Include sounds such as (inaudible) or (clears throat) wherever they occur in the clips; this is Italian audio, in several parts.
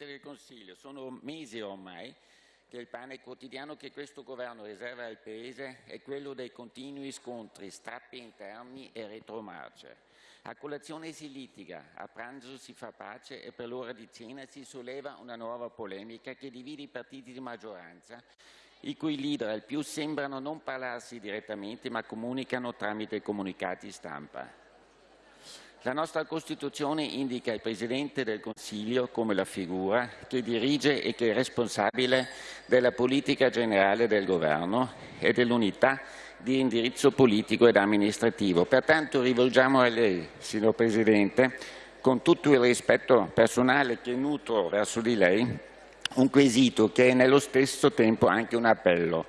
Presidente del Consiglio, sono mesi ormai che il pane quotidiano che questo governo riserva al Paese è quello dei continui scontri, strappi interni e retromarce. A colazione si litiga, a pranzo si fa pace e per l'ora di cena si solleva una nuova polemica che divide i partiti di maggioranza, i cui leader al più sembrano non parlarsi direttamente ma comunicano tramite comunicati stampa. La nostra Costituzione indica il Presidente del Consiglio come la figura che dirige e che è responsabile della politica generale del Governo e dell'unità di indirizzo politico ed amministrativo. Pertanto rivolgiamo a lei, signor Presidente, con tutto il rispetto personale che nutro verso di lei, un quesito che è nello stesso tempo anche un appello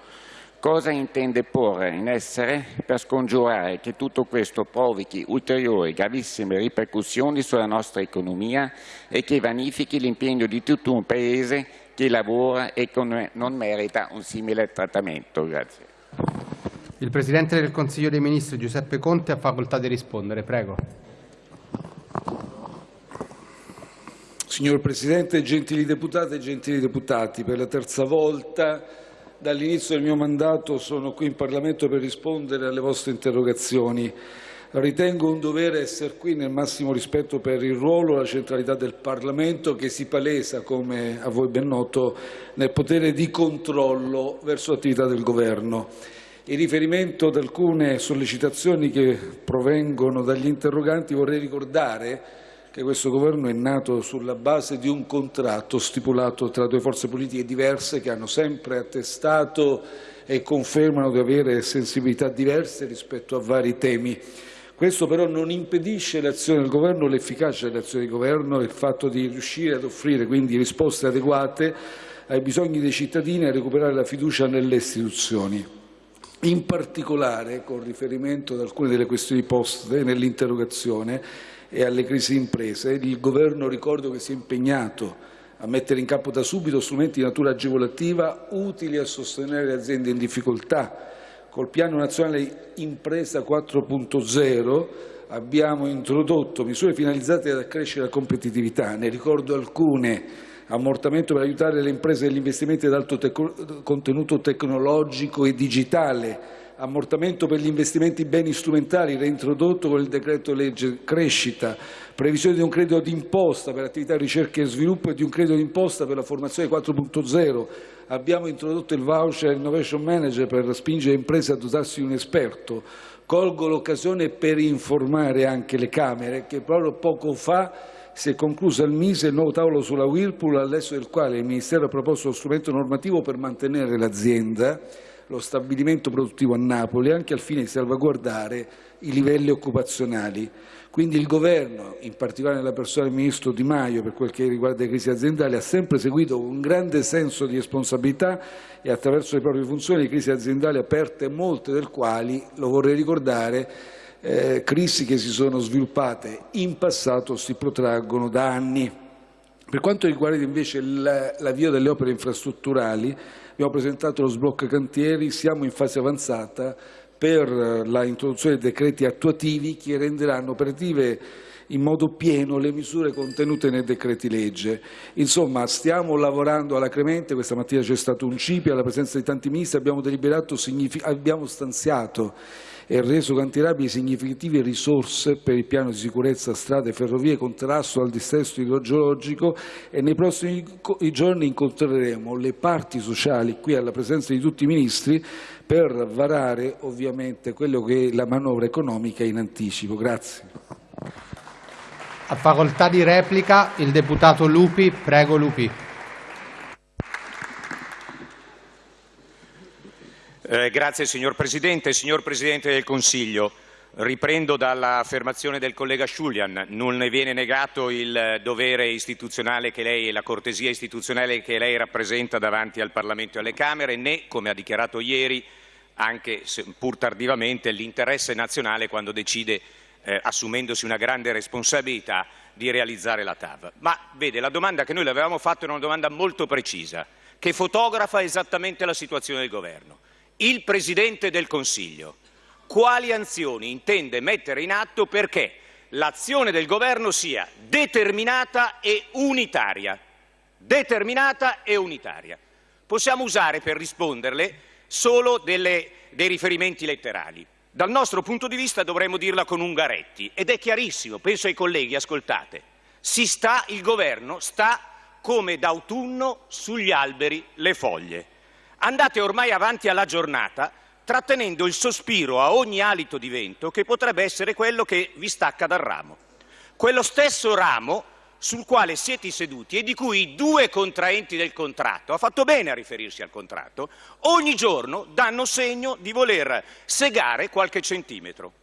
cosa intende porre in essere per scongiurare che tutto questo provochi ulteriori gravissime ripercussioni sulla nostra economia e che vanifichi l'impegno di tutto un Paese che lavora e che non merita un simile trattamento. Grazie. Il Presidente del Consiglio dei Ministri Giuseppe Conte ha facoltà di rispondere. Prego. Signor Presidente, gentili deputate e gentili deputati, per la terza volta Dall'inizio del mio mandato sono qui in Parlamento per rispondere alle vostre interrogazioni. Ritengo un dovere essere qui nel massimo rispetto per il ruolo e la centralità del Parlamento che si palesa, come a voi ben noto, nel potere di controllo verso l'attività del Governo. In riferimento ad alcune sollecitazioni che provengono dagli interroganti vorrei ricordare che questo governo è nato sulla base di un contratto stipulato tra due forze politiche diverse che hanno sempre attestato e confermano di avere sensibilità diverse rispetto a vari temi. Questo però non impedisce l'azione del Governo, l'efficacia dell'azione del Governo e il fatto di riuscire ad offrire quindi risposte adeguate ai bisogni dei cittadini e a recuperare la fiducia nelle istituzioni. In particolare, con riferimento ad alcune delle questioni poste nell'interrogazione, e alle crisi imprese, il Governo ricordo che si è impegnato a mettere in campo da subito strumenti di natura agevolativa utili a sostenere le aziende in difficoltà. Col Piano nazionale Impresa 4.0 abbiamo introdotto misure finalizzate ad accrescere la competitività. Ne ricordo alcune ammortamento per aiutare le imprese negli investimenti ad alto contenuto tecnologico e digitale, ammortamento per gli investimenti beni strumentali reintrodotto con il decreto legge crescita, previsione di un credito d'imposta per attività ricerca e sviluppo e di un credito d'imposta per la formazione 4.0, abbiamo introdotto il voucher Innovation Manager per spingere imprese a dotarsi di un esperto. Colgo l'occasione per informare anche le Camere che proprio poco fa si è concluso al Mise il nuovo tavolo sulla Whirlpool, all'esso del quale il Ministero ha proposto lo strumento normativo per mantenere l'azienda lo stabilimento produttivo a Napoli anche al fine di salvaguardare i livelli occupazionali. Quindi il Governo, in particolare nella persona del Ministro Di Maio per quel che riguarda le crisi aziendali, ha sempre seguito con grande senso di responsabilità e attraverso le proprie funzioni le crisi aziendali aperte, molte del quali, lo vorrei ricordare, eh, crisi che si sono sviluppate in passato si protraggono da anni. Per quanto riguarda invece l'avvio delle opere infrastrutturali, abbiamo presentato lo sblocco cantieri, siamo in fase avanzata per la introduzione dei decreti attuativi che renderanno operative in modo pieno le misure contenute nei decreti legge. Insomma, stiamo lavorando alacremente, questa mattina c'è stato un CIPI alla presenza di tanti ministri, abbiamo, abbiamo stanziato e reso cantierabili significative risorse per il piano di sicurezza strade, ferrovie, contrasto al dissesto idrogeologico e nei prossimi giorni incontreremo le parti sociali qui alla presenza di tutti i ministri per varare ovviamente quello che è la manovra economica in anticipo. Grazie. A facoltà di replica il deputato Lupi. Prego Lupi. Eh, grazie signor Presidente. Signor Presidente del Consiglio, riprendo dall'affermazione del collega Sciulian. Non ne viene negato il dovere istituzionale che lei e la cortesia istituzionale che lei rappresenta davanti al Parlamento e alle Camere, né, come ha dichiarato ieri, anche pur tardivamente, l'interesse nazionale quando decide, eh, assumendosi una grande responsabilità, di realizzare la TAV. Ma vede, la domanda che noi le avevamo fatto era una domanda molto precisa, che fotografa esattamente la situazione del Governo il Presidente del Consiglio quali azioni intende mettere in atto perché l'azione del Governo sia determinata e unitaria. determinata e unitaria. Possiamo usare per risponderle solo delle, dei riferimenti letterali. Dal nostro punto di vista dovremmo dirla con Ungaretti ed è chiarissimo, penso ai colleghi, ascoltate, si sta, il governo sta come d'autunno sugli alberi le foglie. Andate ormai avanti alla giornata trattenendo il sospiro a ogni alito di vento che potrebbe essere quello che vi stacca dal ramo. Quello stesso ramo sul quale siete seduti e di cui i due contraenti del contratto, ha fatto bene a riferirsi al contratto, ogni giorno danno segno di voler segare qualche centimetro.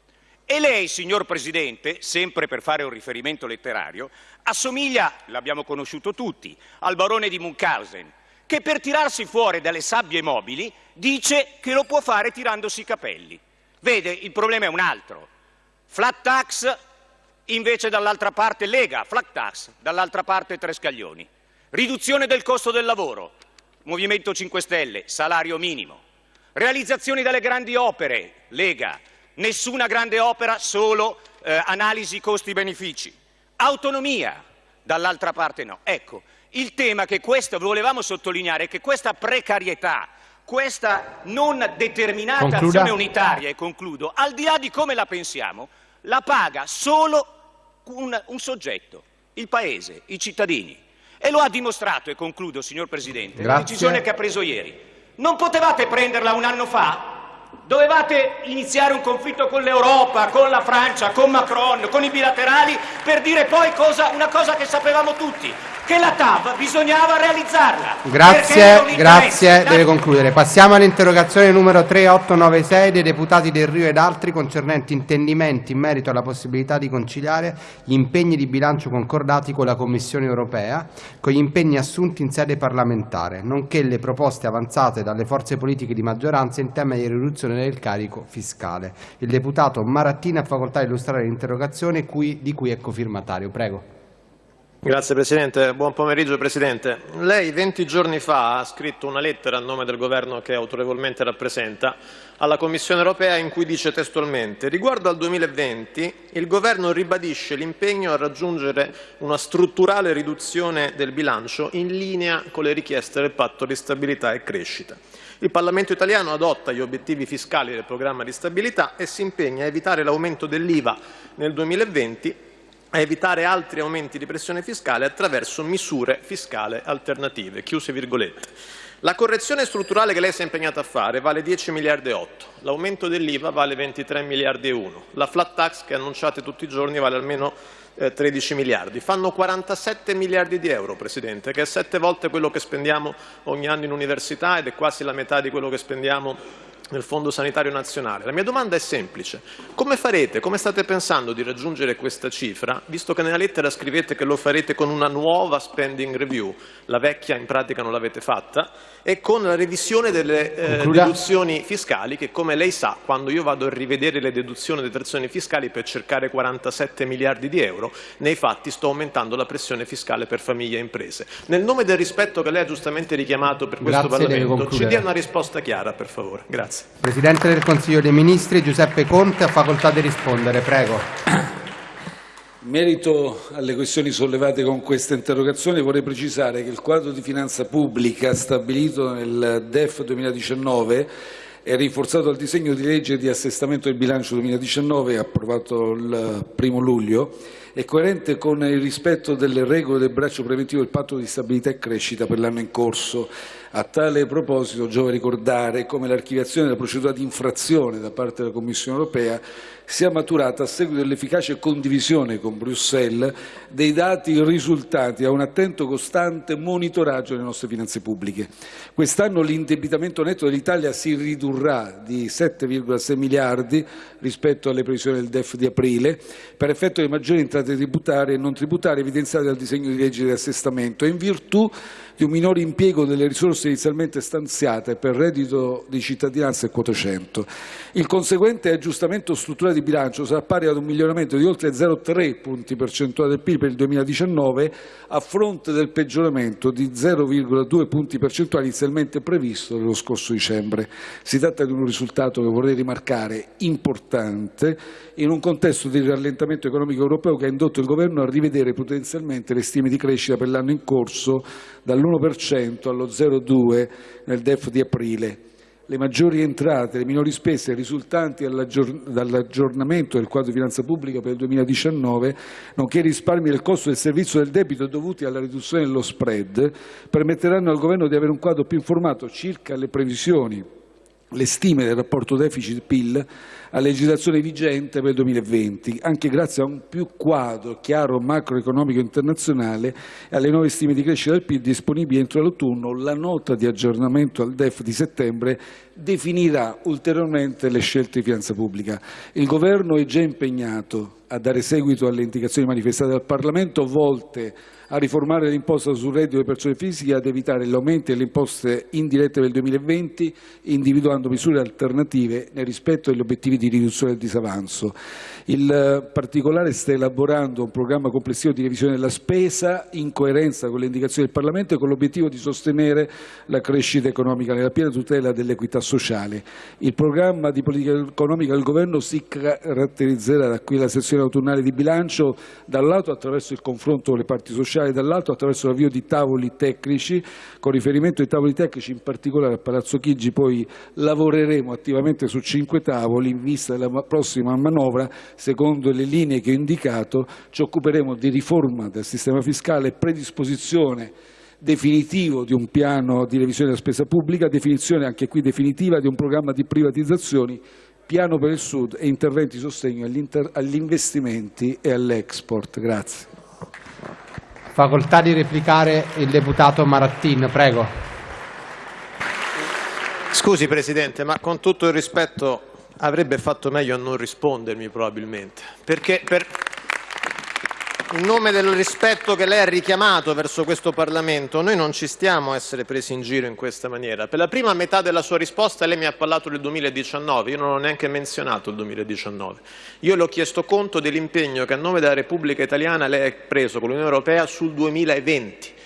E lei, signor Presidente, sempre per fare un riferimento letterario, assomiglia, l'abbiamo conosciuto tutti, al barone di Munchausen, che per tirarsi fuori dalle sabbie mobili dice che lo può fare tirandosi i capelli. Vede, il problema è un altro. Flat tax invece dall'altra parte Lega, flat tax, dall'altra parte tre scaglioni. Riduzione del costo del lavoro, Movimento 5 Stelle, salario minimo. Realizzazione delle grandi opere, Lega, nessuna grande opera, solo eh, analisi costi-benefici. Autonomia, dall'altra parte no. Ecco, il tema che questo volevamo sottolineare è che questa precarietà, questa non determinata Concluda. azione unitaria, e concludo, al di là di come la pensiamo, la paga solo un, un soggetto, il Paese, i cittadini. E lo ha dimostrato, e concludo, signor Presidente, la Grazie. decisione che ha preso ieri. Non potevate prenderla un anno fa? Dovevate iniziare un conflitto con l'Europa, con la Francia, con Macron, con i bilaterali, per dire poi cosa- una cosa che sapevamo tutti, che la TAV bisognava realizzarla. Grazie, grazie, deve concludere. Passiamo all'interrogazione numero 3896 dei deputati Del Rio ed altri concernenti intendimenti in merito alla possibilità di conciliare gli impegni di bilancio concordati con la Commissione europea con gli impegni assunti in sede parlamentare, nonché le proposte avanzate dalle forze politiche di maggioranza in tema di riduzione del carico fiscale. Il deputato Marattini ha facoltà di illustrare l'interrogazione di cui è cofirmatario. Prego. Grazie Presidente, buon pomeriggio Presidente. Lei 20 giorni fa ha scritto una lettera a nome del Governo che autorevolmente rappresenta alla Commissione europea in cui dice testualmente riguardo al 2020 il Governo ribadisce l'impegno a raggiungere una strutturale riduzione del bilancio in linea con le richieste del patto di stabilità e crescita. Il Parlamento italiano adotta gli obiettivi fiscali del programma di stabilità e si impegna a evitare l'aumento dell'IVA nel 2020 a evitare altri aumenti di pressione fiscale attraverso misure fiscali alternative. La correzione strutturale che lei si è impegnata a fare vale 10 miliardi e 8, l'aumento dell'IVA vale 23 miliardi e 1, la flat tax che annunciate tutti i giorni vale almeno eh, 13 miliardi, fanno 47 miliardi di euro, Presidente, che è sette volte quello che spendiamo ogni anno in università ed è quasi la metà di quello che spendiamo nel Fondo Sanitario Nazionale. La mia domanda è semplice. Come farete, come state pensando di raggiungere questa cifra, visto che nella lettera scrivete che lo farete con una nuova spending review, la vecchia in pratica non l'avete fatta, e con la revisione delle eh, deduzioni fiscali che, come lei sa, quando io vado a rivedere le deduzioni e detrazioni fiscali per cercare 47 miliardi di euro, nei fatti sto aumentando la pressione fiscale per famiglie e imprese. Nel nome del rispetto che lei ha giustamente richiamato per questo Grazie, Parlamento, ci dia una risposta chiara, per favore. Grazie. Presidente del Consiglio dei Ministri Giuseppe Conte ha facoltà di rispondere, prego. In merito alle questioni sollevate con questa interrogazione vorrei precisare che il quadro di finanza pubblica stabilito nel DEF 2019 e rinforzato dal disegno di legge di assestamento del bilancio 2019 approvato il primo luglio è coerente con il rispetto delle regole del braccio preventivo del patto di stabilità e crescita per l'anno in corso. A tale proposito giova ricordare come l'archiviazione della procedura di infrazione da parte della Commissione europea sia maturata a seguito dell'efficace condivisione con Bruxelles dei dati risultati da un attento costante monitoraggio delle nostre finanze pubbliche. Quest'anno l'indebitamento netto dell'Italia si ridurrà di 7,6 miliardi rispetto alle previsioni del DEF di aprile per effetto di maggiori entrate tributarie e non tributarie evidenziate dal disegno di legge di assestamento e in virtù di un minore impiego delle risorse inizialmente stanziate per reddito di cittadinanza e quota 100. Il conseguente aggiustamento strutturale di bilancio sarà pari ad un miglioramento di oltre 0,3 punti percentuali del PIL per il 2019 a fronte del peggioramento di 0,2 punti percentuali inizialmente previsto nello scorso dicembre. Si tratta di un risultato che vorrei rimarcare importante in un contesto di rallentamento economico europeo che ha indotto il Governo a rivedere potenzialmente le stime di crescita per l'anno in corso dall'1% allo 0,2% nel DEF di aprile. Le maggiori entrate e le minori spese risultanti dall'aggiornamento del quadro di finanza pubblica per il 2019, nonché i risparmi del costo del servizio del debito dovuti alla riduzione dello spread, permetteranno al Governo di avere un quadro più informato circa le previsioni le stime del rapporto deficit-PIL a legislazione vigente per il 2020, anche grazie a un più quadro chiaro macroeconomico internazionale e alle nuove stime di crescita del PIL disponibili entro l'autunno, la nota di aggiornamento al DEF di settembre definirà ulteriormente le scelte di finanza pubblica. Il Governo è già impegnato a dare seguito alle indicazioni manifestate dal Parlamento volte a riformare l'imposta sul reddito delle persone fisiche e ad evitare gli aumenti delle imposte indirette per il 2020, individuando misure alternative nel rispetto degli obiettivi di riduzione del disavanzo. Il particolare sta elaborando un programma complessivo di revisione della spesa in coerenza con le indicazioni del Parlamento e con l'obiettivo di sostenere la crescita economica nella piena tutela dell'equità sociale. Il programma di politica economica del Governo si caratterizzerà da qui la sessione autunnale di bilancio, da un lato attraverso il confronto con le parti sociali, dall'altro attraverso l'avvio di tavoli tecnici. Con riferimento ai tavoli tecnici, in particolare a Palazzo Chigi, poi lavoreremo attivamente su cinque tavoli in vista della prossima manovra secondo le linee che ho indicato, ci occuperemo di riforma del sistema fiscale, predisposizione definitivo di un piano di revisione della spesa pubblica, definizione anche qui definitiva di un programma di privatizzazioni, piano per il Sud e interventi di sostegno agli investimenti e all'export. Grazie. Facoltà di replicare il deputato Marattin, prego. Scusi Presidente, ma con tutto il rispetto avrebbe fatto meglio a non rispondermi probabilmente, perché per, in nome del rispetto che lei ha richiamato verso questo Parlamento, noi non ci stiamo a essere presi in giro in questa maniera. Per la prima metà della sua risposta lei mi ha parlato del 2019, io non ho neanche menzionato il 2019. Io le ho chiesto conto dell'impegno che a nome della Repubblica Italiana lei ha preso con l'Unione Europea sul 2020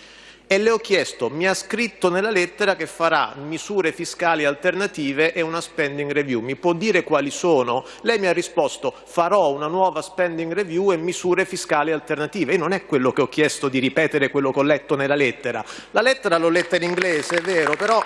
e le ho chiesto, mi ha scritto nella lettera che farà misure fiscali alternative e una spending review. Mi può dire quali sono? Lei mi ha risposto farò una nuova spending review e misure fiscali alternative. E non è quello che ho chiesto di ripetere quello che ho letto nella lettera. La lettera l'ho letta in inglese, è vero, però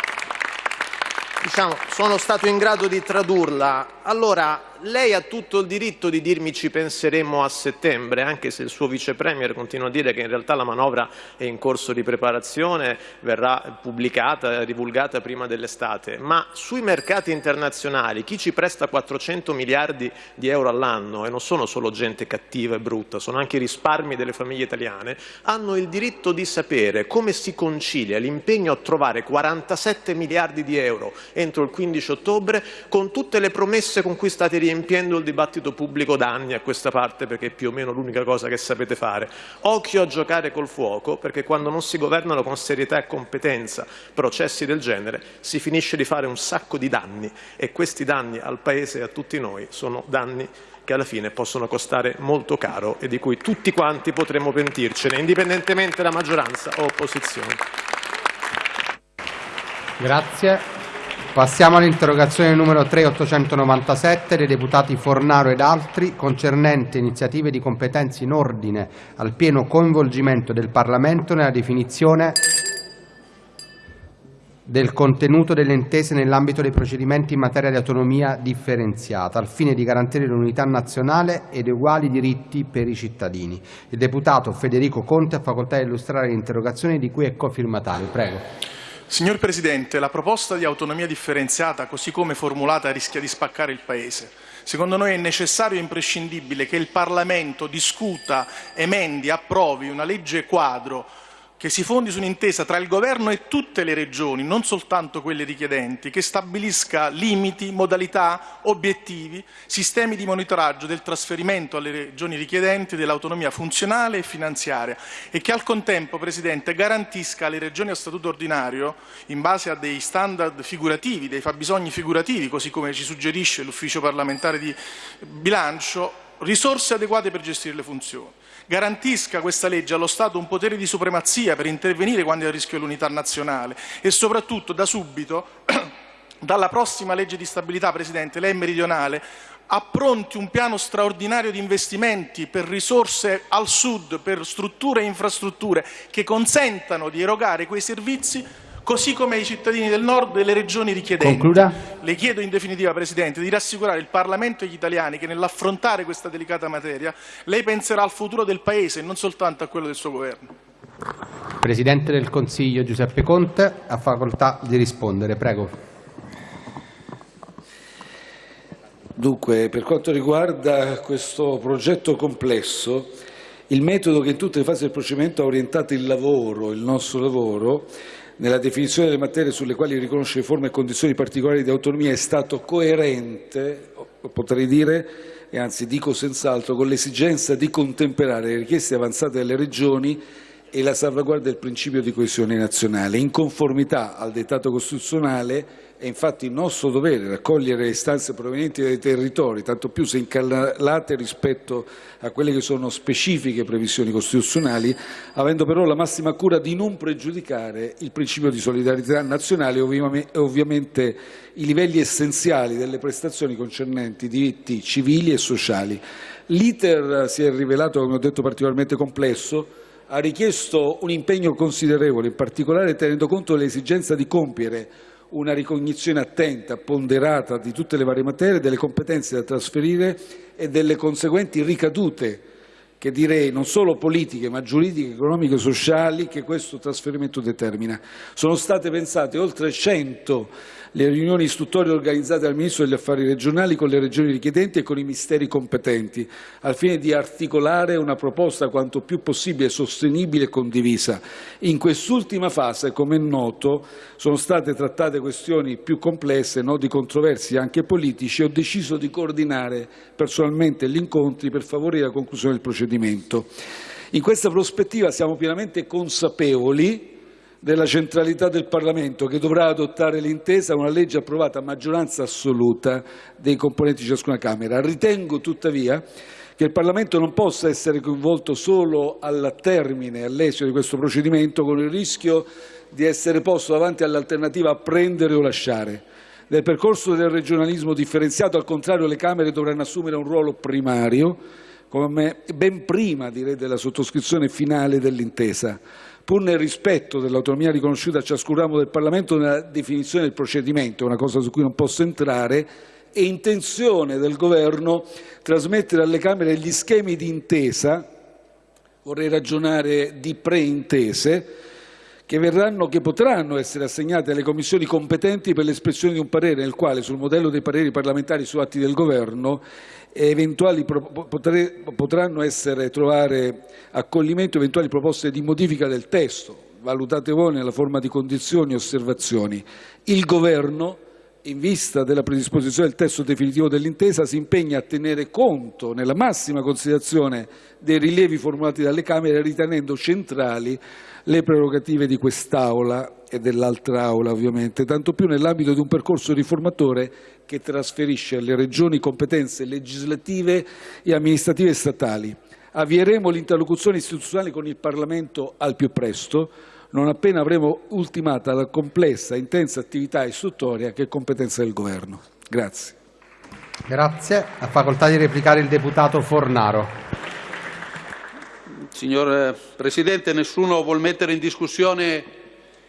diciamo, sono stato in grado di tradurla. Allora, lei ha tutto il diritto di dirmi ci penseremo a settembre, anche se il suo vice premier continua a dire che in realtà la manovra è in corso di preparazione, verrà pubblicata, divulgata prima dell'estate, ma sui mercati internazionali chi ci presta 400 miliardi di euro all'anno, e non sono solo gente cattiva e brutta, sono anche i risparmi delle famiglie italiane, hanno il diritto di sapere come si concilia l'impegno a trovare 47 miliardi di euro entro il 15 ottobre con tutte le promesse con cui state riempiendo il dibattito pubblico da anni a questa parte perché è più o meno l'unica cosa che sapete fare. Occhio a giocare col fuoco perché quando non si governano con serietà e competenza processi del genere si finisce di fare un sacco di danni e questi danni al Paese e a tutti noi sono danni che alla fine possono costare molto caro e di cui tutti quanti potremmo pentircene, indipendentemente da maggioranza o opposizione. Grazie. Passiamo all'interrogazione numero 3897 dei deputati Fornaro ed altri concernente iniziative di competenze in ordine al pieno coinvolgimento del Parlamento nella definizione del contenuto delle intese nell'ambito dei procedimenti in materia di autonomia differenziata, al fine di garantire l'unità nazionale ed uguali diritti per i cittadini. Il deputato Federico Conte ha facoltà di illustrare l'interrogazione di cui è cofirmatario. Prego. Signor Presidente, la proposta di autonomia differenziata, così come formulata, rischia di spaccare il Paese. Secondo noi è necessario e imprescindibile che il Parlamento discuta, emendi, approvi una legge quadro che si fondi su un'intesa tra il Governo e tutte le regioni, non soltanto quelle richiedenti, che stabilisca limiti, modalità, obiettivi, sistemi di monitoraggio del trasferimento alle regioni richiedenti dell'autonomia funzionale e finanziaria e che al contempo, Presidente, garantisca alle regioni a statuto ordinario, in base a dei standard figurativi, dei fabbisogni figurativi, così come ci suggerisce l'Ufficio parlamentare di bilancio, risorse adeguate per gestire le funzioni garantisca questa legge allo Stato un potere di supremazia per intervenire quando è a rischio l'unità nazionale. E soprattutto da subito, (clears throat) dalla prossima legge di stabilità, Presidente, lei è meridionale, appronti un piano straordinario di investimenti per risorse al sud, per strutture e infrastrutture che consentano di erogare quei servizi così come ai cittadini del nord delle regioni richiedenti. Concluda. Le chiedo in definitiva, Presidente, di rassicurare il Parlamento e gli italiani che nell'affrontare questa delicata materia lei penserà al futuro del Paese e non soltanto a quello del suo Governo. Presidente del Consiglio Giuseppe Conte ha facoltà di rispondere. Prego. Dunque, per quanto riguarda questo progetto complesso, il metodo che in tutte le fasi del procedimento ha orientato il lavoro, il nostro lavoro, nella definizione delle materie sulle quali riconoscere forme e condizioni particolari di autonomia è stato coerente, potrei dire, e anzi dico senz'altro, con l'esigenza di contemperare le richieste avanzate dalle Regioni e la salvaguardia del principio di coesione nazionale. In conformità al dettato costituzionale è infatti nostro dovere raccogliere le istanze provenienti dai territori, tanto più se incallate rispetto a quelle che sono specifiche previsioni costituzionali, avendo però la massima cura di non pregiudicare il principio di solidarietà nazionale e ovviamente i livelli essenziali delle prestazioni concernenti diritti civili e sociali. L'iter si è rivelato, come ho detto, particolarmente complesso, ha richiesto un impegno considerevole, in particolare tenendo conto dell'esigenza di compiere una ricognizione attenta, ponderata di tutte le varie materie, delle competenze da trasferire e delle conseguenti ricadute, che direi non solo politiche ma giuridiche, economiche e sociali, che questo trasferimento determina. Sono state pensate oltre 100 le riunioni istruttorie organizzate dal Ministro degli Affari regionali con le regioni richiedenti e con i misteri competenti, al fine di articolare una proposta quanto più possibile sostenibile e condivisa. In quest'ultima fase, come è noto, sono state trattate questioni più complesse, nodi controversi anche politici, e ho deciso di coordinare personalmente gli incontri per favorire la conclusione del procedimento. In questa prospettiva siamo pienamente consapevoli della centralità del Parlamento che dovrà adottare l'intesa una legge approvata a maggioranza assoluta dei componenti di ciascuna Camera. Ritengo tuttavia che il Parlamento non possa essere coinvolto solo al termine, all'esito di questo procedimento, con il rischio di essere posto davanti all'alternativa a prendere o lasciare. Nel percorso del regionalismo differenziato, al contrario, le Camere dovranno assumere un ruolo primario, come ben prima direi, della sottoscrizione finale dell'intesa. Pur nel rispetto dell'autonomia riconosciuta a ciascun ramo del Parlamento nella definizione del procedimento, una cosa su cui non posso entrare, è intenzione del Governo trasmettere alle Camere gli schemi di intesa, vorrei ragionare di preintese, che, verranno, che potranno essere assegnate alle commissioni competenti per l'espressione di un parere nel quale, sul modello dei pareri parlamentari su atti del Governo, eventuali, potranno essere trovare accoglimento eventuali proposte di modifica del testo, valutate voi nella forma di condizioni e osservazioni. Il Governo, in vista della predisposizione del testo definitivo dell'intesa, si impegna a tenere conto, nella massima considerazione, dei rilievi formulati dalle Camere, ritenendo centrali le prerogative di quest'Aula e dell'altra Aula, ovviamente, tanto più nell'ambito di un percorso riformatore che trasferisce alle Regioni competenze legislative e amministrative statali. Avvieremo l'interlocuzione istituzionale con il Parlamento al più presto, non appena avremo ultimata la complessa e intensa attività istruttoria che è competenza del Governo. Grazie. Grazie. Ha facoltà di replicare il deputato Fornaro. Signor eh, Presidente, nessuno vuol mettere in discussione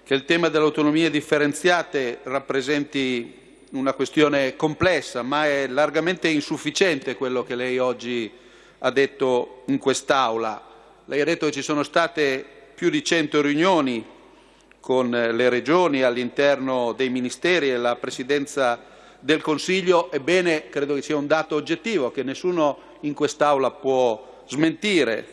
che il tema delle autonomie differenziate rappresenti una questione complessa, ma è largamente insufficiente quello che lei oggi ha detto in quest'Aula. Lei ha detto che ci sono state più di 100 riunioni con le regioni all'interno dei ministeri e la Presidenza del Consiglio. Ebbene, credo che sia un dato oggettivo che nessuno in quest'Aula può smentire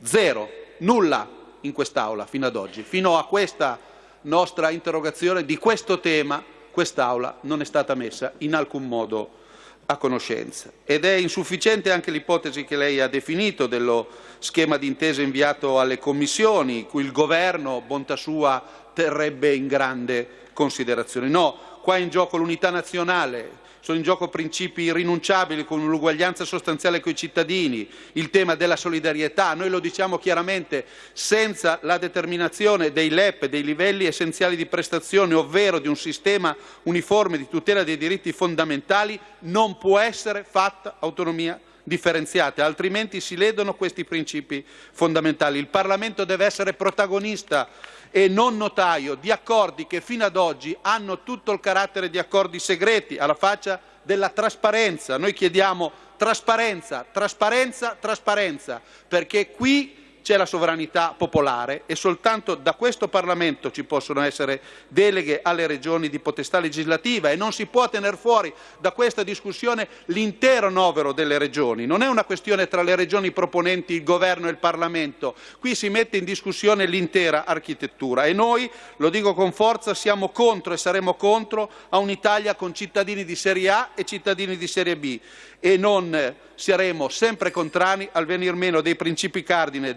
zero, nulla in quest'Aula fino ad oggi. Fino a questa nostra interrogazione di questo tema quest'Aula non è stata messa in alcun modo a conoscenza. Ed è insufficiente anche l'ipotesi che lei ha definito dello schema di intesa inviato alle commissioni, cui il Governo, bontà sua, terrebbe in grande considerazione. No, qua è in gioco l'unità nazionale, sono in gioco principi irrinunciabili con l'uguaglianza sostanziale con i cittadini, il tema della solidarietà, noi lo diciamo chiaramente, senza la determinazione dei LEP, dei livelli essenziali di prestazione, ovvero di un sistema uniforme di tutela dei diritti fondamentali, non può essere fatta autonomia differenziate, altrimenti si ledono questi principi fondamentali. Il Parlamento deve essere protagonista e non notaio di accordi che fino ad oggi hanno tutto il carattere di accordi segreti, alla faccia della trasparenza. Noi chiediamo trasparenza, trasparenza, trasparenza, perché qui c'è la sovranità popolare e soltanto da questo Parlamento ci possono essere deleghe alle regioni di potestà legislativa e non si può tenere fuori da questa discussione l'intero novero delle regioni. Non è una questione tra le regioni proponenti, il Governo e il Parlamento, qui si mette in discussione l'intera architettura e noi, lo dico con forza, siamo contro e saremo contro a un'Italia con cittadini di serie A e cittadini di serie B e non saremo sempre contrari al venir meno dei principi cardine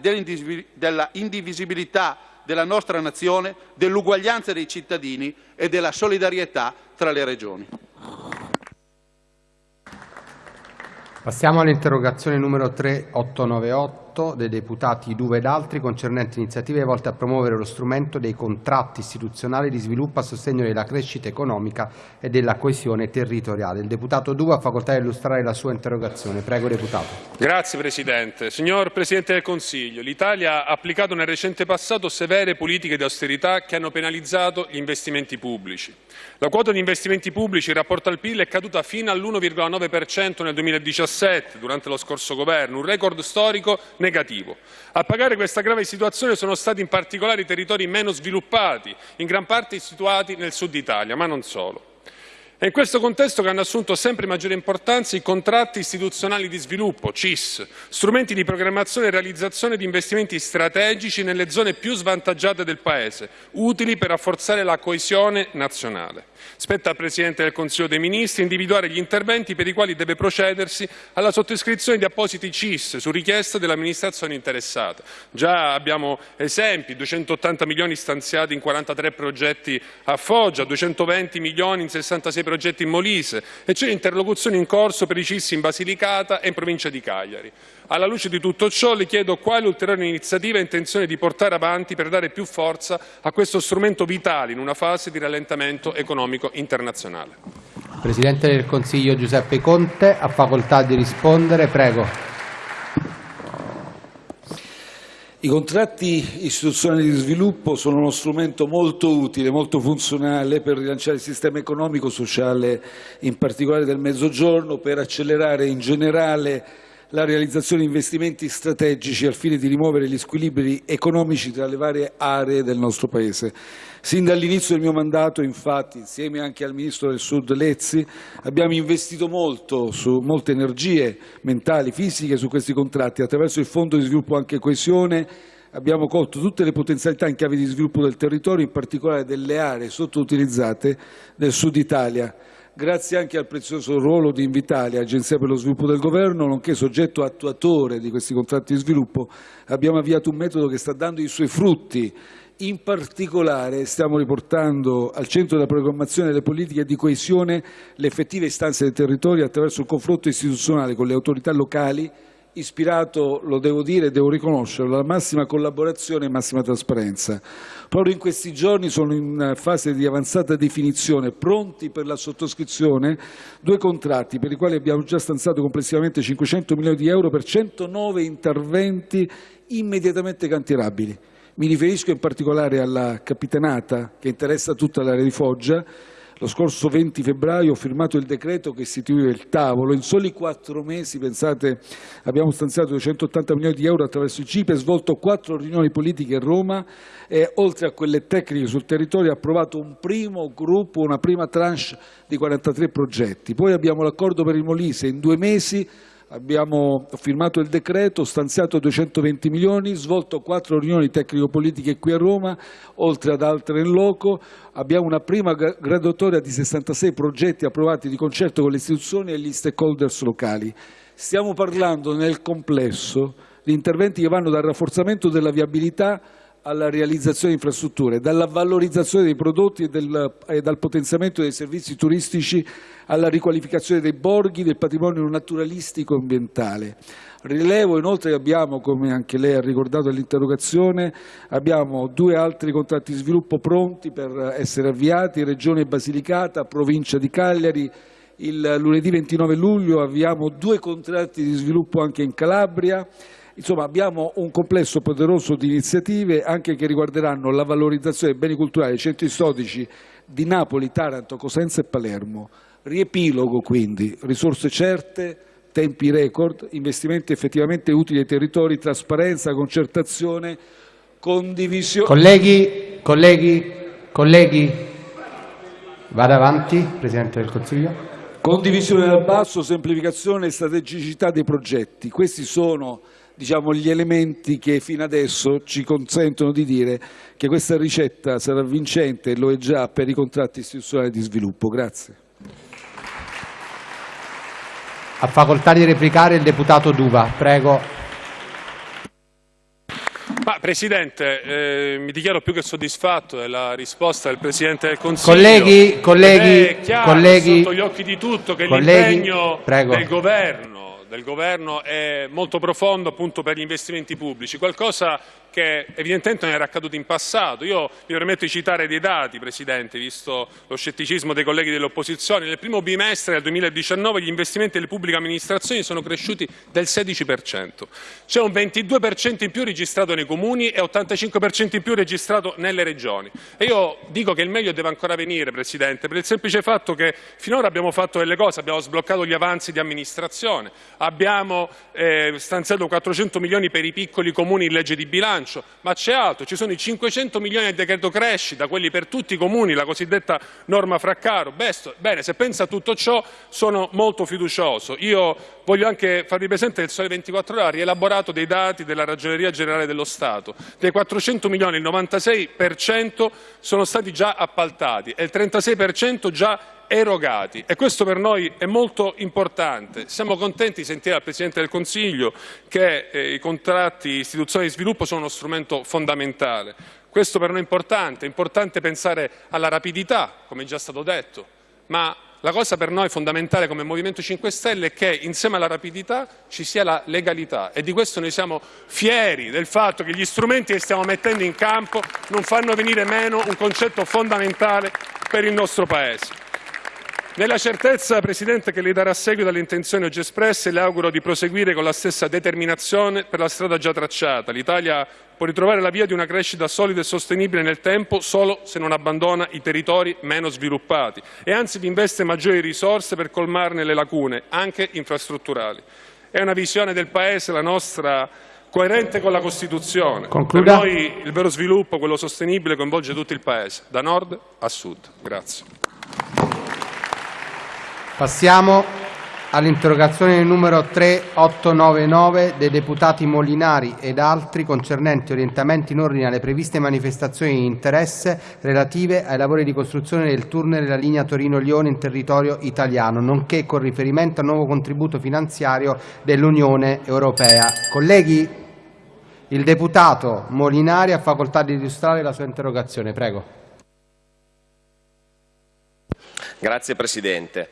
della indivisibilità della nostra nazione, dell'uguaglianza dei cittadini e della solidarietà tra le regioni. Passiamo all'interrogazione numero 3898 dei deputati Duve ed altri concernenti iniziative volte a promuovere lo strumento dei contratti istituzionali di sviluppo a sostegno della crescita economica e della coesione territoriale. Il deputato Duve ha facoltà di illustrare la sua interrogazione. Prego, deputato. Grazie Presidente. Signor Presidente del Consiglio, l'Italia ha applicato nel recente passato severe politiche di austerità che hanno penalizzato gli investimenti pubblici. La quota di investimenti pubblici in rapporto al PIL è caduta fino all'1,9% nel 2017, durante lo scorso governo, un record storico negativo. A pagare questa grave situazione sono stati in particolare i territori meno sviluppati, in gran parte situati nel sud Italia, ma non solo. È in questo contesto che hanno assunto sempre maggiore importanza i contratti istituzionali di sviluppo, CIS, strumenti di programmazione e realizzazione di investimenti strategici nelle zone più svantaggiate del Paese, utili per rafforzare la coesione nazionale. Spetta al Presidente del Consiglio dei Ministri individuare gli interventi per i quali deve procedersi alla sottoscrizione di appositi CIS su richiesta dell'amministrazione interessata. Già abbiamo esempi, 280 milioni stanziati in 43 progetti a Foggia, 220 milioni in 66 progetti in Molise e c'è interlocuzione in corso per i CIS in Basilicata e in provincia di Cagliari. Alla luce di tutto ciò le chiedo quali ulteriori iniziative ha intenzione di portare avanti per dare più forza a questo strumento vitale in una fase di rallentamento economico internazionale. Presidente del Consiglio Giuseppe Conte ha facoltà di rispondere. Prego. I contratti istituzionali di sviluppo sono uno strumento molto utile, molto funzionale per rilanciare il sistema economico-sociale, in particolare del Mezzogiorno, per accelerare in generale la realizzazione di investimenti strategici al fine di rimuovere gli squilibri economici tra le varie aree del nostro Paese. Sin dall'inizio del mio mandato, infatti, insieme anche al Ministro del Sud Lezzi, abbiamo investito molto, su molte energie mentali, fisiche su questi contratti, attraverso il Fondo di sviluppo anche coesione, abbiamo colto tutte le potenzialità in chiave di sviluppo del territorio, in particolare delle aree sottoutilizzate del Sud Italia grazie anche al prezioso ruolo di Invitalia, Agenzia per lo sviluppo del Governo, nonché soggetto attuatore di questi contratti di sviluppo, abbiamo avviato un metodo che sta dando i suoi frutti. In particolare stiamo riportando al centro della programmazione delle politiche di coesione le effettive istanze del territorio attraverso il confronto istituzionale con le autorità locali ispirato, lo devo dire e devo riconoscerlo, alla massima collaborazione e massima trasparenza. Proprio in questi giorni sono in fase di avanzata definizione, pronti per la sottoscrizione, due contratti per i quali abbiamo già stanziato complessivamente 500 milioni di euro per 109 interventi immediatamente cantierabili. Mi riferisco in particolare alla Capitanata, che interessa tutta l'area di Foggia, lo scorso 20 febbraio ho firmato il decreto che istituiva il tavolo. In soli quattro mesi, pensate, abbiamo stanziato 280 milioni di euro attraverso il CIPE, svolto quattro riunioni politiche a Roma e, oltre a quelle tecniche sul territorio, approvato un primo gruppo, una prima tranche di 43 progetti. Poi abbiamo l'accordo per il Molise. In due mesi abbiamo firmato il decreto, stanziato 220 milioni, svolto quattro riunioni tecnico-politiche qui a Roma, oltre ad altre in loco, abbiamo una prima graduatoria di 66 progetti approvati di concerto con le istituzioni e gli stakeholders locali. Stiamo parlando nel complesso di interventi che vanno dal rafforzamento della viabilità alla realizzazione di infrastrutture, dalla valorizzazione dei prodotti e, del, e, dal potenziamento dei servizi turistici alla riqualificazione dei borghi, del patrimonio naturalistico e ambientale. Rilevo inoltre che abbiamo, come anche lei ha ricordato nell'interrogazione, abbiamo due altri contratti di sviluppo pronti per essere avviati, Regione Basilicata, Provincia di Cagliari, il lunedì 29 luglio avviamo due contratti di sviluppo anche in Calabria, Insomma, abbiamo un complesso poderoso di iniziative anche che riguarderanno la valorizzazione dei beni culturali dei centri storici di Napoli, Taranto, Cosenza e Palermo. Riepilogo quindi, risorse certe, tempi record, investimenti effettivamente utili ai territori, trasparenza, concertazione, condivisione. Colleghi, colleghi, colleghi, vada avanti, Presidente del Consiglio. Condivisione dal basso, semplificazione e strategicità dei progetti. Questi sono diciamo, gli elementi che fino adesso ci consentono di dire che questa ricetta sarà vincente e lo è già per i contratti istituzionali di sviluppo. Grazie. Ha facoltà di replicare il deputato Duva. Prego. Ma, Presidente, eh, mi dichiaro più che soddisfatto della risposta del Presidente del Consiglio. Colleghi, colleghi, è chiaro, colleghi, sotto gli occhi di tutto che l'impegno del Governo del governo è molto profondo appunto per gli investimenti pubblici, qualcosa che evidentemente non era accaduto in passato. Io mi permetto di citare dei dati, Presidente, visto lo scetticismo dei colleghi dell'opposizione. Nel primo bimestre del 2019 gli investimenti delle pubbliche amministrazioni sono cresciuti del 16%. C'è un 22% in più registrato nei comuni e 85% in più registrato nelle regioni. E io dico che il meglio deve ancora venire, Presidente, per il semplice fatto che finora abbiamo fatto delle cose, abbiamo sbloccato gli avanzi di amministrazione, abbiamo eh, stanziato 400 milioni per i piccoli comuni in legge di bilancio, bilancio, ma c'è altro, ci sono i 500 milioni del decreto crescita, quelli per tutti i comuni, la cosiddetta norma Fraccaro. Bene, se pensa a tutto ciò sono molto fiducioso. Io voglio anche farvi presente che il Sole 24 Ore ha rielaborato dei dati della Ragioneria Generale dello Stato. Dei 400 milioni il 96% sono stati già appaltati e il 36% già erogati e questo per noi è molto importante. Siamo contenti di sentire dal Presidente del Consiglio che eh, i contratti istituzionali di sviluppo sono uno strumento fondamentale. Questo per noi è importante, è importante pensare alla rapidità, come è già stato detto, ma la cosa per noi fondamentale come Movimento 5 Stelle è che insieme alla rapidità ci sia la legalità e di questo noi siamo fieri del fatto che gli strumenti che stiamo mettendo in campo non fanno venire meno un concetto fondamentale per il nostro Paese. Nella certezza, Presidente, che lei darà seguito alle intenzioni oggi espresse, le auguro di proseguire con la stessa determinazione per la strada già tracciata. L'Italia può ritrovare la via di una crescita solida e sostenibile nel tempo solo se non abbandona i territori meno sviluppati e anzi vi investe maggiori risorse per colmarne le lacune, anche infrastrutturali. È una visione del Paese, la nostra, coerente con la Costituzione. Concluda. Per noi il vero sviluppo, quello sostenibile, coinvolge tutto il Paese, da nord a sud. Grazie. Passiamo all'interrogazione numero 3899 dei deputati Molinari ed altri concernenti orientamenti in ordine alle previste manifestazioni di interesse relative ai lavori di costruzione del tunnel della linea Torino-Lione in territorio italiano, nonché con riferimento al nuovo contributo finanziario dell'Unione Europea. Colleghi, il deputato Molinari ha facoltà di illustrare la sua interrogazione. Prego. Grazie Presidente.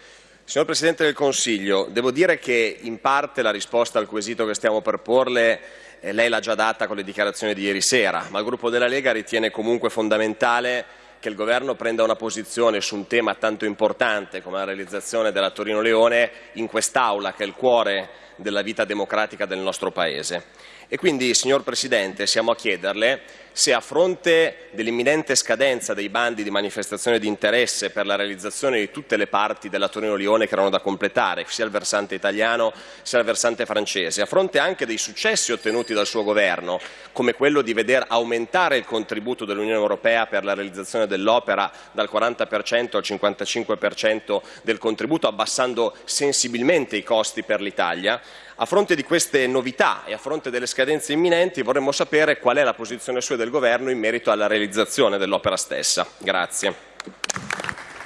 Signor Presidente del Consiglio, devo dire che in parte la risposta al quesito che stiamo per porle eh, lei l'ha già data con le dichiarazioni di ieri sera, ma il gruppo della Lega ritiene comunque fondamentale che il Governo prenda una posizione su un tema tanto importante come la realizzazione della Torino-Leone in quest'Aula, che è il cuore della vita democratica del nostro Paese. E quindi, signor Presidente, siamo a chiederle se a fronte dell'imminente scadenza dei bandi di manifestazione di interesse per la realizzazione di tutte le parti della Torino-Lione che erano da completare, sia il versante italiano sia il versante francese, a fronte anche dei successi ottenuti dal suo governo, come quello di veder aumentare il contributo dell'Unione Europea per la realizzazione dell'opera dal 40% al 55% del contributo, abbassando sensibilmente i costi per l'Italia, a fronte di queste novità e a fronte delle scadenze imminenti vorremmo sapere qual è la posizione sua del Governo in merito alla realizzazione dell'opera stessa. Grazie.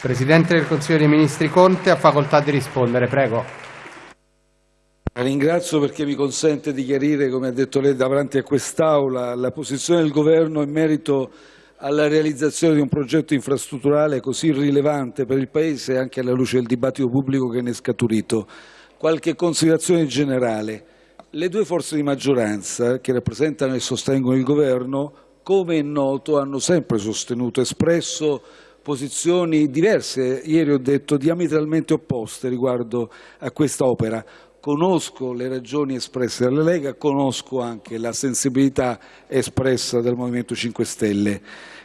Presidente del Consiglio dei Ministri Conte ha facoltà di rispondere. Prego. Ringrazio perché mi consente di chiarire, come ha detto lei, davanti a quest'Aula la posizione del Governo in merito alla realizzazione di un progetto infrastrutturale così rilevante per il Paese anche alla luce del dibattito pubblico che ne è scaturito. Qualche considerazione generale. Le due forze di maggioranza che rappresentano e sostengono il Governo, come è noto, hanno sempre sostenuto, espresso posizioni diverse, ieri ho detto diametralmente opposte riguardo a questa opera. Conosco le ragioni espresse dalla Lega, conosco anche la sensibilità espressa dal Movimento 5 Stelle.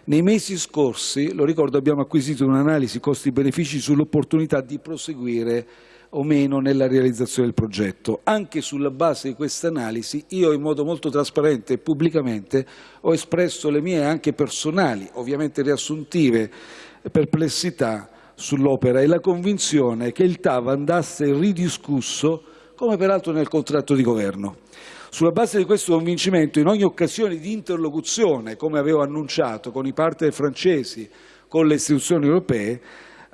Nei mesi scorsi, lo ricordo, abbiamo acquisito un'analisi costi-benefici sull'opportunità di proseguire o meno nella realizzazione del progetto. Anche sulla base di questa analisi io in modo molto trasparente e pubblicamente ho espresso le mie anche personali, ovviamente riassuntive, perplessità sull'opera e la convinzione che il TAV andasse ridiscusso come peraltro nel contratto di governo. Sulla base di questo convincimento, in ogni occasione di interlocuzione, come avevo annunciato, con i partner francesi, con le istituzioni europee,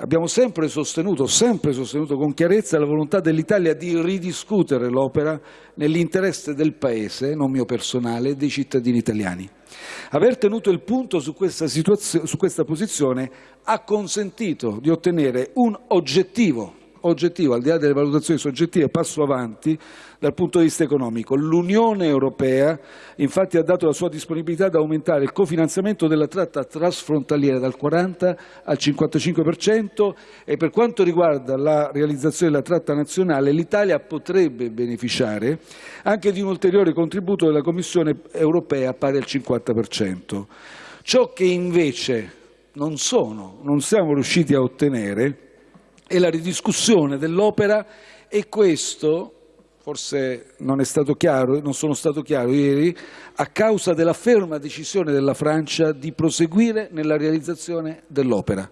abbiamo sempre sostenuto, sempre sostenuto con chiarezza la volontà dell'Italia di ridiscutere l'opera nell'interesse del Paese, non mio personale, e dei cittadini italiani. Aver tenuto il punto su questa, su questa posizione ha consentito di ottenere un oggettivo oggettivo, al di là delle valutazioni soggettive, passo avanti dal punto di vista economico. L'Unione Europea infatti ha dato la sua disponibilità ad aumentare il cofinanziamento della tratta trasfrontaliera dal 40 al 55 per cento e per quanto riguarda la realizzazione della tratta nazionale l'Italia potrebbe beneficiare anche di un ulteriore contributo della Commissione europea pari al 50 per cento. Ciò che invece non sono, non siamo riusciti a ottenere e la ridiscussione dell'opera e questo forse non è stato chiaro, non sono stato chiaro ieri, a causa della ferma decisione della Francia di proseguire nella realizzazione dell'opera.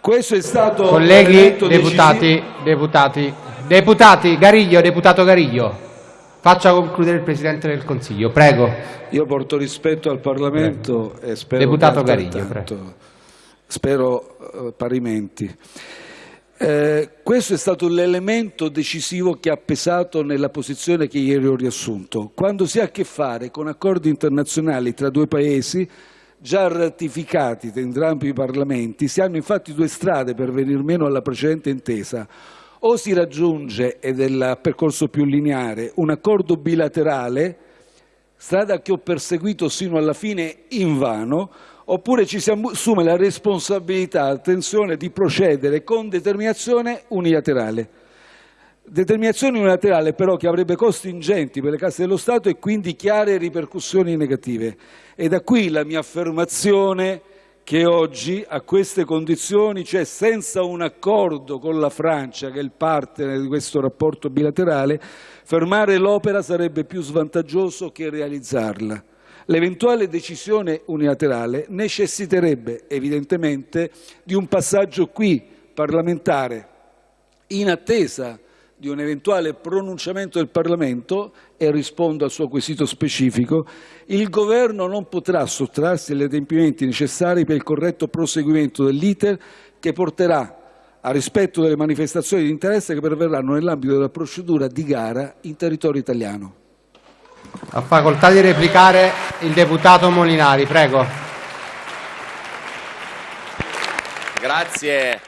Questo è stato Colleghi, deputati, deputati, deputati, Gariglio, deputato Gariglio, faccia concludere il Presidente del Consiglio, prego. Io porto rispetto al Parlamento prego. e spero Deputato Gariglio, prego. Spero uh, parimenti. Eh, questo è stato l'elemento decisivo che ha pesato nella posizione che ieri ho riassunto. Quando si ha a che fare con accordi internazionali tra due paesi già ratificati da entrambi i Parlamenti, si hanno infatti due strade per venir meno alla precedente intesa. O si raggiunge, ed è il percorso più lineare, un accordo bilaterale, strada che ho perseguito sino alla fine invano, oppure ci si assume la responsabilità, attenzione, di procedere con determinazione unilaterale. Determinazione unilaterale però che avrebbe costi ingenti per le casse dello Stato e quindi chiare ripercussioni negative. E da qui la mia affermazione che oggi a queste condizioni, cioè senza un accordo con la Francia, che è il partner di questo rapporto bilaterale, fermare l'opera sarebbe più svantaggioso che realizzarla. L'eventuale decisione unilaterale necessiterebbe evidentemente di un passaggio qui parlamentare in attesa di un eventuale pronunciamento del Parlamento, e rispondo al suo quesito specifico, il Governo non potrà sottrarsi agli adempimenti necessari per il corretto proseguimento dell'iter che porterà al rispetto delle manifestazioni di interesse che perverranno nell'ambito della procedura di gara in territorio italiano. Ha facoltà di replicare il deputato Molinari, prego. Grazie.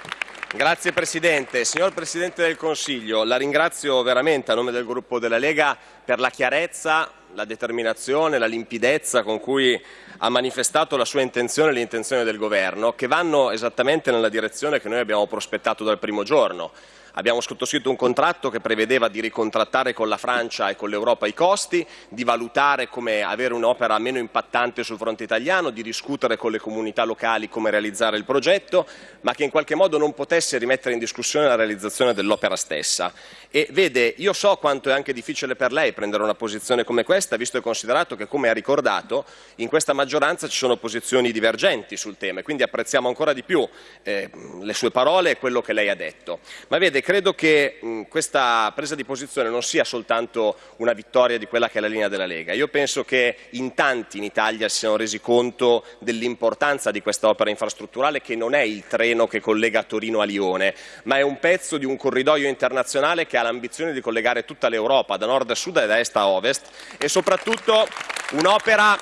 Grazie Presidente. Signor Presidente del Consiglio, la ringrazio veramente a nome del gruppo della Lega per la chiarezza, la determinazione, la limpidezza con cui ha manifestato la sua intenzione e l'intenzione del Governo, che vanno esattamente nella direzione che noi abbiamo prospettato dal primo giorno. Abbiamo sottoscritto un contratto che prevedeva di ricontrattare con la Francia e con l'Europa i costi, di valutare come avere un'opera meno impattante sul fronte italiano, di discutere con le comunità locali come realizzare il progetto, ma che in qualche modo non potesse rimettere in discussione la realizzazione dell'opera stessa. E vede, io so quanto è anche difficile per lei prendere una posizione come questa, visto e considerato che, come ha ricordato, in questa maggioranza ci sono posizioni divergenti sul tema e quindi apprezziamo ancora di più eh, le sue parole e quello che lei ha detto. Ma vede, credo che mh, questa presa di posizione non sia soltanto una vittoria di quella che è la linea della Lega. Io penso che in tanti in Italia si siano resi conto dell'importanza di questa opera infrastrutturale che non è il treno che collega Torino a Lione, ma è un pezzo di un corridoio internazionale che ha l'ambizione di collegare tutta l'Europa da nord a sud e da est a ovest e soprattutto un'opera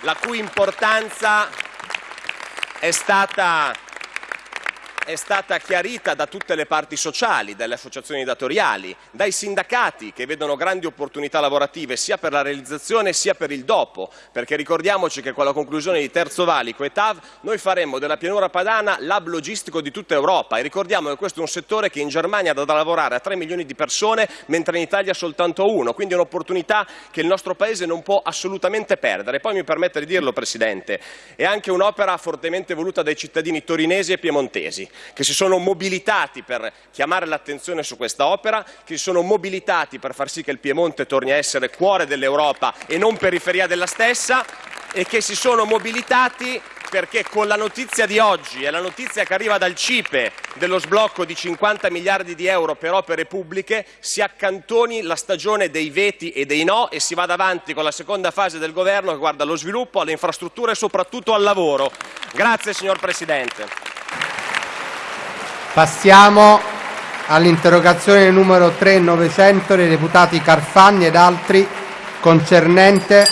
la cui importanza è stata è stata chiarita da tutte le parti sociali, dalle associazioni datoriali, dai sindacati che vedono grandi opportunità lavorative sia per la realizzazione sia per il dopo, perché ricordiamoci che con la conclusione di Terzo Valico e TAV noi faremo della pianura padana l'hub logistico di tutta Europa. E ricordiamo che questo è un settore che in Germania dà da lavorare a 3 milioni di persone mentre in Italia soltanto uno, quindi è un'opportunità che il nostro Paese non può assolutamente perdere. Poi mi permette di dirlo Presidente, è anche un'opera fortemente voluta dai cittadini torinesi e piemontesi che si sono mobilitati per chiamare l'attenzione su questa opera, che si sono mobilitati per far sì che il Piemonte torni a essere cuore dell'Europa e non periferia della stessa e che si sono mobilitati perché con la notizia di oggi e la notizia che arriva dal CIPE dello sblocco di 50 miliardi di euro per opere pubbliche si accantoni la stagione dei veti e dei no e si vada avanti con la seconda fase del governo che guarda allo sviluppo, alle infrastrutture e soprattutto al lavoro. Grazie signor Presidente. Passiamo all'interrogazione numero 3900 dei deputati Carfagni ed altri concernente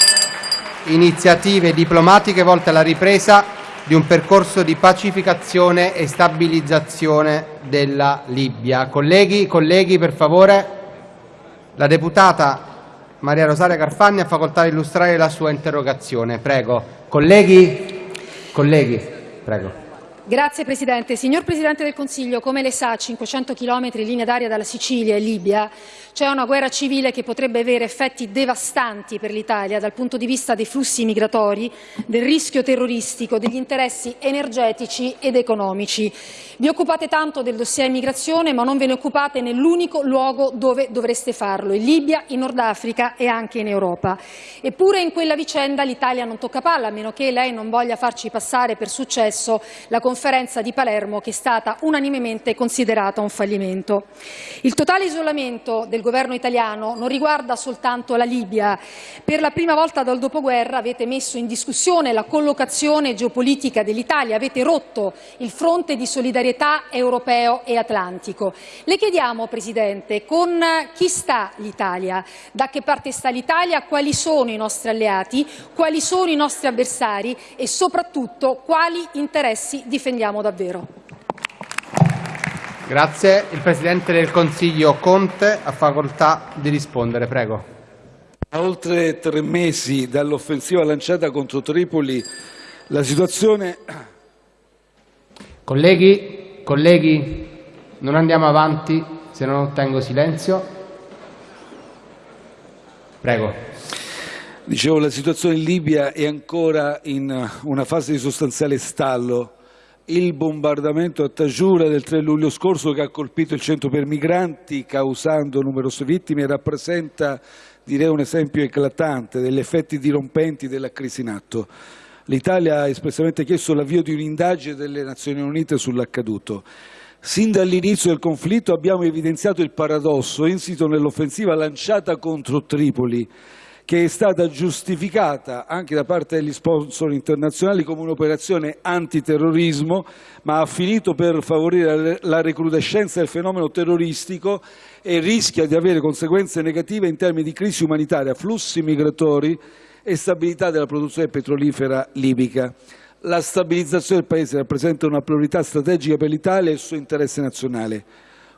iniziative diplomatiche volte alla ripresa di un percorso di pacificazione e stabilizzazione della Libia. Colleghi, colleghi, per favore, la deputata Maria Rosaria Carfagni ha facoltà di illustrare la sua interrogazione. Prego. Colleghi, colleghi, prego. Grazie Presidente. Signor Presidente del Consiglio, come lei sa, a 500 km in linea d'aria dalla Sicilia e Libia c'è una guerra civile che potrebbe avere effetti devastanti per l'Italia dal punto di vista dei flussi migratori, del rischio terroristico, degli interessi energetici ed economici. Vi occupate tanto del dossier immigrazione, ma non ve ne occupate nell'unico luogo dove dovreste farlo, in Libia, in Nord Africa e anche in Europa. Eppure in quella vicenda l'Italia non tocca palla, a meno che lei non voglia farci passare per successo la conferenza di Palermo che è stata unanimemente considerata un fallimento. Il totale isolamento del governo italiano non riguarda soltanto la Libia. Per la prima volta dal dopoguerra avete messo in discussione la collocazione geopolitica dell'Italia, avete rotto il fronte di solidarietà europeo e atlantico. Le chiediamo, Presidente, con chi sta l'Italia? Da che parte sta l'Italia? Quali sono i nostri alleati? Quali sono i nostri avversari? E soprattutto quali interessi difendiamo davvero? Grazie. Il Presidente del Consiglio Conte ha facoltà di rispondere. Prego. A oltre tre mesi dall'offensiva lanciata contro Tripoli, la situazione... Colleghi, colleghi, non andiamo avanti se non ottengo silenzio. Prego. Dicevo, la situazione in Libia è ancora in una fase di sostanziale stallo il bombardamento a Tajura del 3 luglio scorso che ha colpito il centro per migranti causando numerose vittime rappresenta direi un esempio eclatante degli effetti dirompenti della crisi in atto. L'Italia ha espressamente chiesto l'avvio di un'indagine delle Nazioni Unite sull'accaduto. Sin dall'inizio del conflitto abbiamo evidenziato il paradosso insito nell'offensiva lanciata contro Tripoli che è stata giustificata anche da parte degli sponsor internazionali come un'operazione antiterrorismo, ma ha finito per favorire la recrudescenza del fenomeno terroristico e rischia di avere conseguenze negative in termini di crisi umanitaria, flussi migratori e stabilità della produzione petrolifera libica. La stabilizzazione del Paese rappresenta una priorità strategica per l'Italia e il suo interesse nazionale.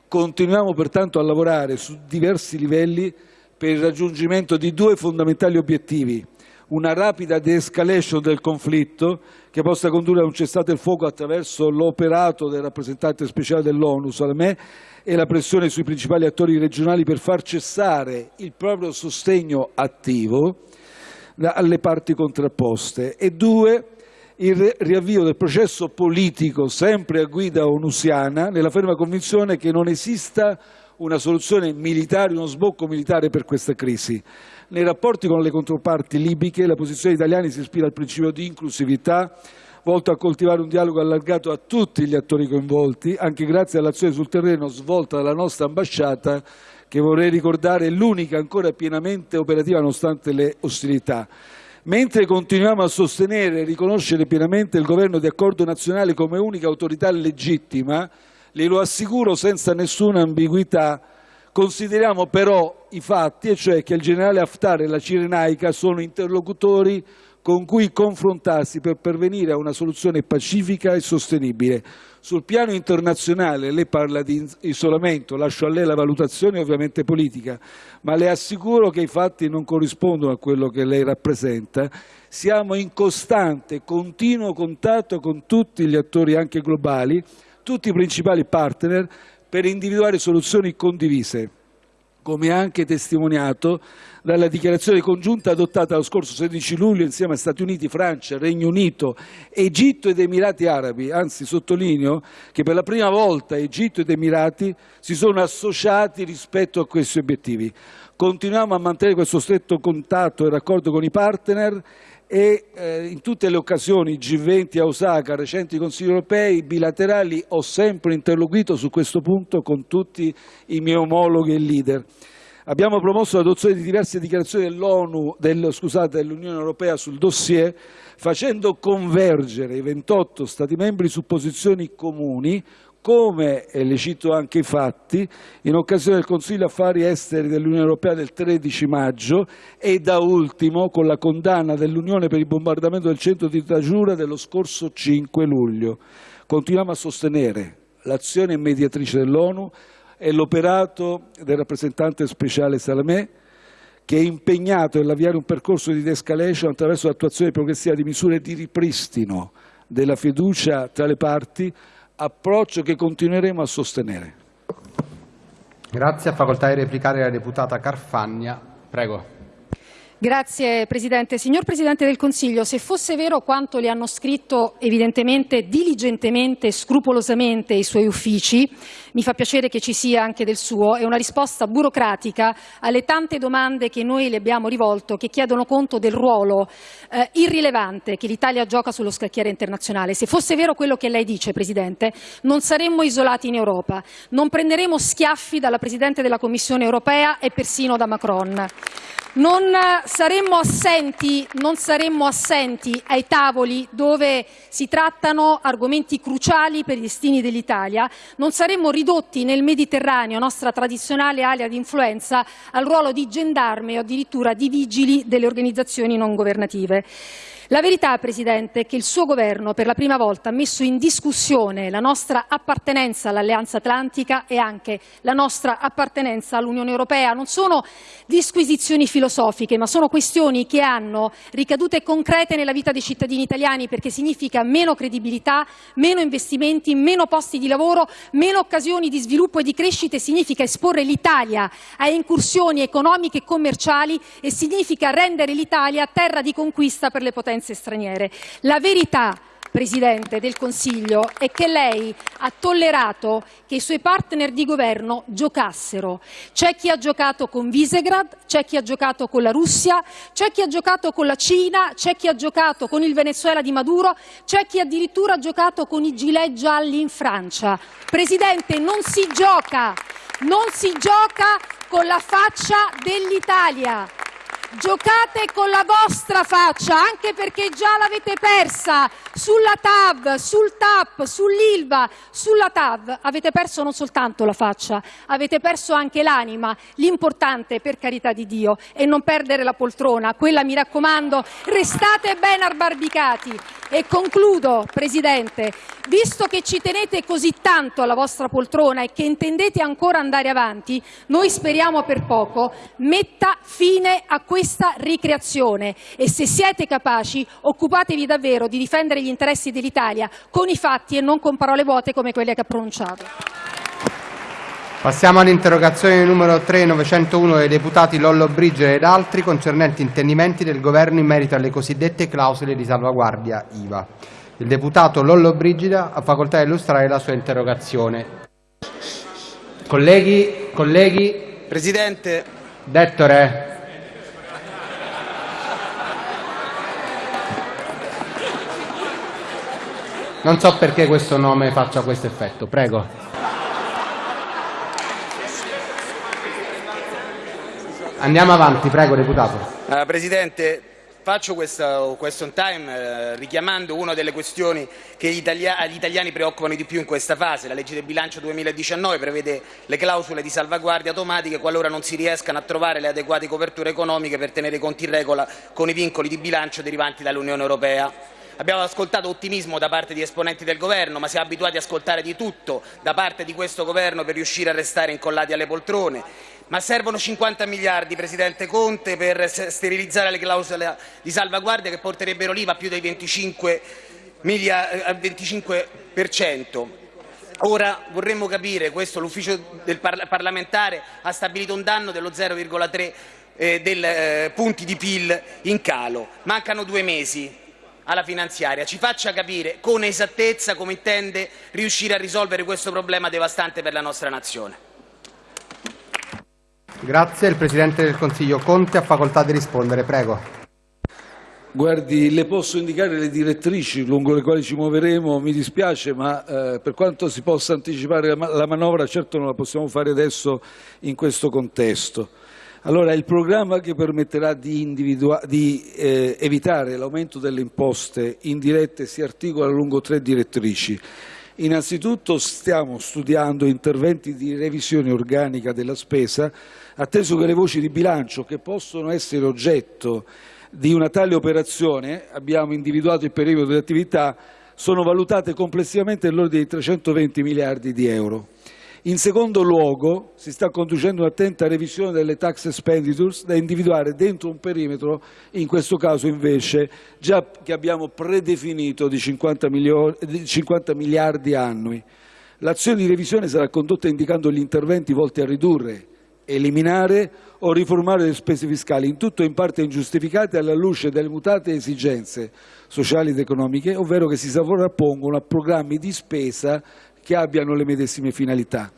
Continuiamo pertanto a lavorare su diversi livelli per il raggiungimento di due fondamentali obiettivi: una rapida de-escalation del conflitto che possa condurre a un cessate il fuoco attraverso l'operato del rappresentante speciale dell'ONU Salamé e la pressione sui principali attori regionali per far cessare il proprio sostegno attivo alle parti contrapposte. E due il riavvio del processo politico sempre a guida onusiana nella ferma convinzione che non esista una soluzione militare, uno sbocco militare per questa crisi. Nei rapporti con le controparti libiche la posizione italiana si ispira al principio di inclusività, volto a coltivare un dialogo allargato a tutti gli attori coinvolti, anche grazie all'azione sul terreno svolta dalla nostra ambasciata, che vorrei ricordare è l'unica ancora pienamente operativa nonostante le ostilità. Mentre continuiamo a sostenere e riconoscere pienamente il governo di accordo nazionale come unica autorità legittima, glielo assicuro senza nessuna ambiguità, consideriamo però i fatti, e cioè che il generale Haftar e la Cirenaica sono interlocutori con cui confrontarsi per pervenire a una soluzione pacifica e sostenibile. Sul piano internazionale lei parla di isolamento, lascio a lei la valutazione ovviamente politica, ma le assicuro che i fatti non corrispondono a quello che lei rappresenta. Siamo in costante, continuo contatto con tutti gli attori anche globali, tutti i principali partner, per individuare soluzioni condivise come anche testimoniato dalla dichiarazione congiunta adottata lo scorso 16 luglio insieme a Stati Uniti, Francia, Regno Unito, Egitto ed Emirati Arabi. Anzi, sottolineo che per la prima volta Egitto ed Emirati si sono associati rispetto a questi obiettivi. Continuiamo a mantenere questo stretto contatto e raccordo con i partner e eh, in tutte le occasioni G20 a Osaka, recenti consigli europei, bilaterali, ho sempre interloquito su questo punto con tutti i miei omologhi e leader. Abbiamo promosso l'adozione di diverse dichiarazioni dell'ONU, del, scusate, dell'Unione Europea sul dossier, facendo convergere i 28 Stati membri su posizioni comuni, come, e le cito anche i fatti, in occasione del Consiglio Affari Esteri dell'Unione Europea del 13 maggio e da ultimo con la condanna dell'Unione per il bombardamento del centro di Tajura dello scorso 5 luglio. Continuiamo a sostenere l'azione mediatrice dell'ONU e l'operato del rappresentante speciale Salamé, che è impegnato nell'avviare un percorso di de-escalation attraverso l'attuazione progressiva di misure di ripristino della fiducia tra le parti approccio che continueremo a sostenere. Grazie. A facoltà di replicare la deputata Carfagna. Prego. Grazie Presidente. Signor Presidente del Consiglio, se fosse vero quanto le hanno scritto evidentemente diligentemente e scrupolosamente i suoi uffici, mi fa piacere che ci sia anche del suo, è una risposta burocratica alle tante domande che noi le abbiamo rivolto che chiedono conto del ruolo eh, irrilevante che l'Italia gioca sullo scacchiere internazionale. Se fosse vero quello che lei dice, Presidente, non saremmo isolati in Europa, non prenderemo schiaffi dalla Presidente della Commissione europea e persino da Macron. Non saremmo, assenti, non saremmo assenti ai tavoli dove si trattano argomenti cruciali per i destini dell'Italia, non saremmo ridotti nel Mediterraneo, nostra tradizionale area di influenza, al ruolo di gendarme o addirittura di vigili delle organizzazioni non governative. La verità, Presidente, è che il suo Governo per la prima volta ha messo in discussione la nostra appartenenza all'Alleanza Atlantica e anche la nostra appartenenza all'Unione Europea. Non sono disquisizioni filosofiche, ma sono questioni che hanno ricadute concrete nella vita dei cittadini italiani perché significa meno credibilità, meno investimenti, meno posti di lavoro, meno occasioni di sviluppo e di crescita e significa esporre l'Italia a incursioni economiche e commerciali e significa rendere l'Italia terra di conquista per le potenze influenze straniere. La verità Presidente del Consiglio è che lei ha tollerato che i suoi partner di governo giocassero. C'è chi ha giocato con Visegrad, c'è chi ha giocato con la Russia, c'è chi ha giocato con la Cina, c'è chi ha giocato con il Venezuela di Maduro, c'è chi addirittura ha giocato con i gilet gialli in Francia. Presidente, non si gioca, non si gioca con la faccia dell'Italia. Giocate con la vostra faccia, anche perché già l'avete persa sulla TAV, sul TAP, sull'ILVA, sulla TAV. Avete perso non soltanto la faccia, avete perso anche l'anima. L'importante, per carità di Dio, è non perdere la poltrona. Quella, mi raccomando, restate ben abbarbicati. E concludo, Presidente, visto che ci tenete così tanto alla vostra poltrona e che intendete ancora andare avanti, noi speriamo per poco metta fine a questo questa ricreazione e se siete capaci occupatevi davvero di difendere gli interessi dell'Italia con i fatti e non con parole vuote come quelle che ha pronunciato. Passiamo all'interrogazione numero 3 901 dei deputati Lollo Brigere ed altri concernenti intendimenti del Governo in merito alle cosiddette clausole di salvaguardia IVA. Il deputato Lollo Brigida ha facoltà di illustrare la sua interrogazione. Colleghi, colleghi. Presidente. Dettore. Non so perché questo nome faccia questo effetto. Prego. Andiamo avanti, prego, deputato. Uh, Presidente, faccio questo question time eh, richiamando una delle questioni che gli, italia gli, italiani preoccupano di più in questa fase. La legge del bilancio 2019 prevede le clausole di salvaguardia automatiche qualora non si riescano a trovare le adeguate coperture economiche per tenere conti in regola con i vincoli di bilancio derivanti dall'Unione Europea. Abbiamo ascoltato ottimismo da parte di esponenti del Governo, ma siamo abituati ad ascoltare di tutto da parte di questo Governo per riuscire a restare incollati alle poltrone. Ma servono 50 miliardi, Presidente Conte, per sterilizzare le clausole di salvaguardia che porterebbero l'IVA a più del 25, al 25%. Ora vorremmo capire, questo l'ufficio del parlamentare ha stabilito un danno dello 0,3 eh, eh, punti di PIL in calo. Mancano due mesi alla finanziaria, ci faccia capire con esattezza come intende riuscire a risolvere questo problema devastante per la nostra nazione. Grazie. Il Presidente del Consiglio Conte ha facoltà di rispondere. Prego. Guardi, le posso indicare le direttrici lungo le quali ci muoveremo, mi dispiace, ma eh, per quanto si possa anticipare la, la manovra, certo non la possiamo fare adesso in questo contesto. Allora, il programma che permetterà di, di eh, evitare l'aumento delle imposte indirette si articola lungo tre direttrici. Innanzitutto stiamo studiando interventi di revisione organica della spesa, atteso che le voci di bilancio che possono essere oggetto di una tale operazione, abbiamo individuato il perimetro di attività, sono valutate complessivamente nell'ordine di 320 miliardi di euro. In secondo luogo si sta conducendo un'attenta revisione delle tax expenditures da individuare dentro un perimetro, in questo caso invece già che abbiamo predefinito di 50, di 50 miliardi annui. L'azione di revisione sarà condotta indicando gli interventi volti a ridurre, eliminare o riformare le spese fiscali, in tutto o in parte ingiustificate alla luce delle mutate esigenze sociali ed economiche, ovvero che si sovrappongono a programmi di spesa che abbiano le medesime finalità.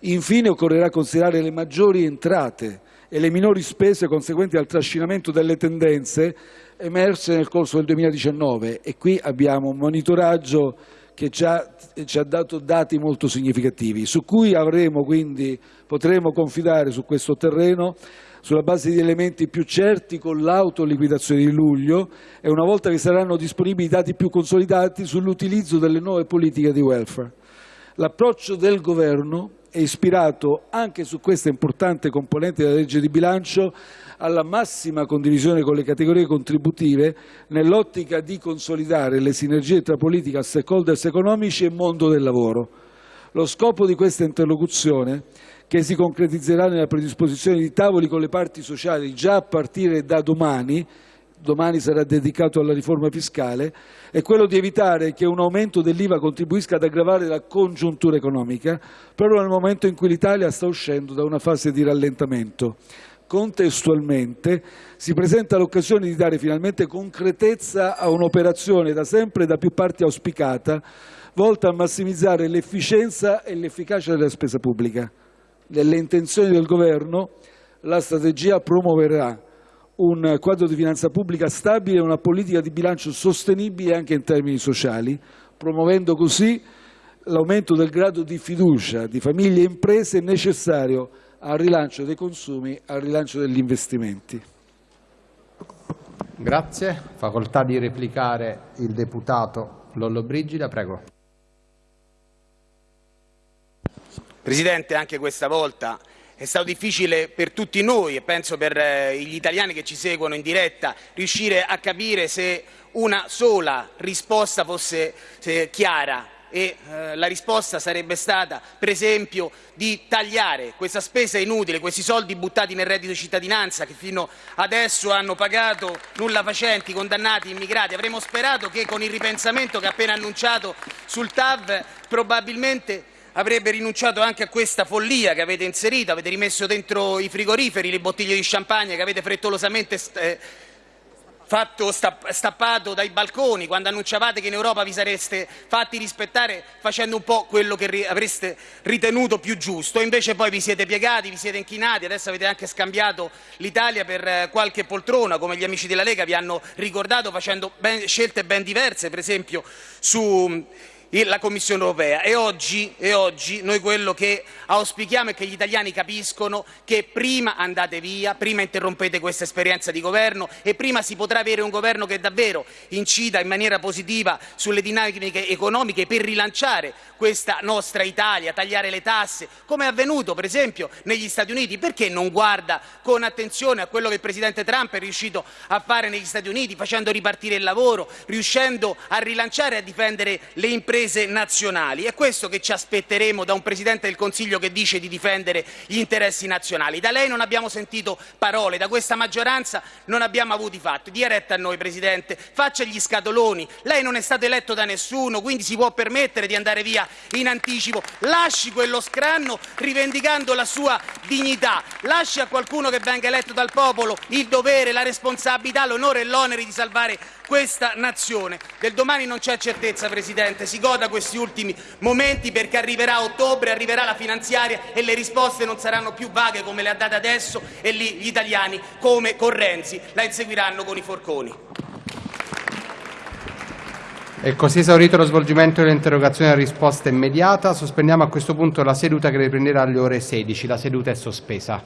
Infine occorrerà considerare le maggiori entrate e le minori spese conseguenti al trascinamento delle tendenze emerse nel corso del 2019 e qui abbiamo un monitoraggio che già ci ha dato dati molto significativi, su cui avremo quindi, potremo confidare su questo terreno sulla base di elementi più certi con l'autoliquidazione di luglio e una volta che saranno disponibili dati più consolidati sull'utilizzo delle nuove politiche di welfare. L'approccio del Governo è ispirato anche su questa importante componente della legge di bilancio alla massima condivisione con le categorie contributive nell'ottica di consolidare le sinergie tra politica, stakeholders economici e mondo del lavoro. Lo scopo di questa interlocuzione, che si concretizzerà nella predisposizione di tavoli con le parti sociali già a partire da domani, domani sarà dedicato alla riforma fiscale, è quello di evitare che un aumento dell'IVA contribuisca ad aggravare la congiuntura economica, proprio nel momento in cui l'Italia sta uscendo da una fase di rallentamento. Contestualmente si presenta l'occasione di dare finalmente concretezza a un'operazione da sempre e da più parti auspicata, volta a massimizzare l'efficienza e l'efficacia della spesa pubblica. Nelle intenzioni del Governo la strategia promuoverà un quadro di finanza pubblica stabile e una politica di bilancio sostenibile anche in termini sociali, promuovendo così l'aumento del grado di fiducia di famiglie e imprese necessario al rilancio dei consumi e al rilancio degli investimenti. Grazie. Facoltà di replicare il deputato Lollobrigida, prego. Presidente, anche questa volta è stato difficile per tutti noi e penso per eh, gli italiani che ci seguono in diretta riuscire a capire se una sola risposta fosse chiara e eh, la risposta sarebbe stata per esempio di tagliare questa spesa inutile, questi soldi buttati nel reddito di cittadinanza che fino adesso hanno pagato nulla facenti, condannati, immigrati. Avremmo sperato che con il ripensamento che ha appena annunciato sul TAV probabilmente avrebbe rinunciato anche a questa follia che avete inserito, avete rimesso dentro i frigoriferi le bottiglie di champagne che avete frettolosamente eh, fatto stappato dai balconi quando annunciavate che in Europa vi sareste fatti rispettare facendo un po' quello che avreste ritenuto più giusto. Invece poi vi siete piegati, vi siete inchinati, adesso avete anche scambiato l'Italia per eh, qualche poltrona, come gli amici della Lega vi hanno ricordato, facendo ben, scelte ben diverse, per esempio su la Commissione europea e oggi, e oggi, noi quello che auspichiamo è che gli italiani capiscono che prima andate via, prima interrompete questa esperienza di governo e prima si potrà avere un governo che davvero incida in maniera positiva sulle dinamiche economiche per rilanciare questa nostra Italia, tagliare le tasse, come è avvenuto per esempio negli Stati Uniti. Perché non guarda con attenzione a quello che il Presidente Trump è riuscito a fare negli Stati Uniti, facendo ripartire il lavoro, riuscendo a rilanciare e a difendere le imprese imprese nazionali. È questo che ci aspetteremo da un Presidente del Consiglio che dice di difendere gli interessi nazionali. Da lei non abbiamo sentito parole, da questa maggioranza non abbiamo avuto i fatti. Dia retta a noi, Presidente, faccia gli scatoloni. Lei non è stato eletto da nessuno, quindi si può permettere di andare via in anticipo. Lasci quello scranno rivendicando la sua dignità. Lasci a qualcuno che venga eletto dal popolo il dovere, la responsabilità, l'onore e l'onere di salvare questa nazione. Del domani non c'è certezza, Presidente, si goda questi ultimi momenti perché arriverà ottobre, arriverà la finanziaria e le risposte non saranno più vaghe come le ha date adesso e lì gli italiani, come con Renzi, la inseguiranno con i forconi. È così esaurito lo svolgimento dell'interrogazione a risposta immediata. Sospendiamo a questo punto la seduta che riprenderà alle ore 16. La seduta è sospesa.